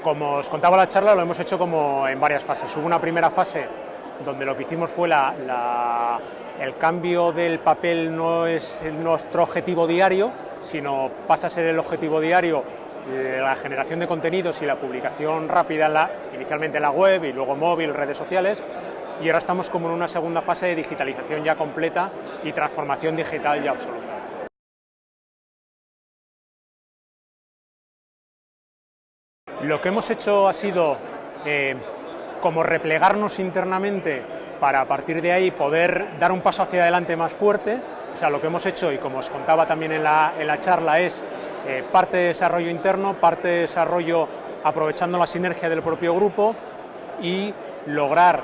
Como os contaba la charla, lo hemos hecho como en varias fases. Hubo una primera fase donde lo que hicimos fue el cambio del papel no es nuestro objetivo diario, sino pasa a ser el objetivo diario eh, la generación de contenidos y la publicación rápida, inicialmente en la web y luego móvil, redes sociales, y ahora estamos como en una segunda fase de digitalización ya completa y transformación digital ya absoluta. Lo que hemos hecho ha sido eh, como replegarnos internamente para a partir de ahí poder dar un paso hacia adelante más fuerte. O sea, lo que hemos hecho, y como os contaba también en la, en la charla, es eh, parte de desarrollo interno, parte de desarrollo aprovechando la sinergia del propio grupo y lograr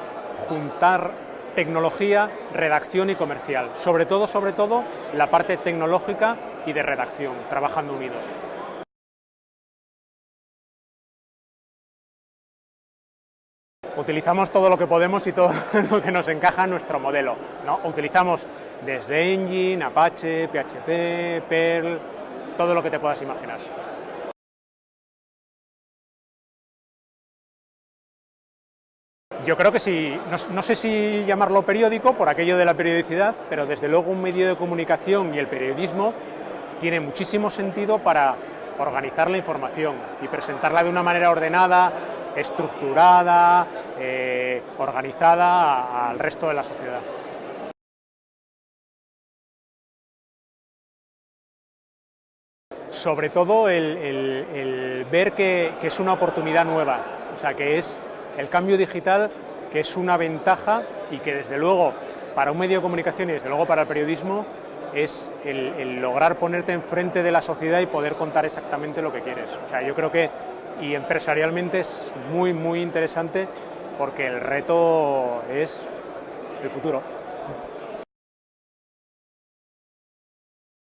juntar tecnología, redacción y comercial. Sobre todo, sobre todo, la parte tecnológica y de redacción, trabajando unidos. Utilizamos todo lo que podemos y todo lo que nos encaja en nuestro modelo. Utilizamos desde Engine, Apache, PHP, Perl, todo lo que te puedas imaginar. Yo creo que sí, no, sé si llamarlo periódico por aquello de la periodicidad, pero desde luego un medio de comunicación y el periodismo tiene muchísimo sentido para organizar la información y presentarla de una manera ordenada, estructurada, eh, organizada al resto de la sociedad. Sobre todo el, ver que, es una oportunidad nueva, o sea, que es el cambio digital, que es una ventaja y que desde luego para un medio de comunicación y desde luego para el periodismo es el, lograr ponerte enfrente de la sociedad y poder contar exactamente lo que quieres. O sea, yo creo que y empresarialmente es muy, muy interesante porque el reto es el futuro.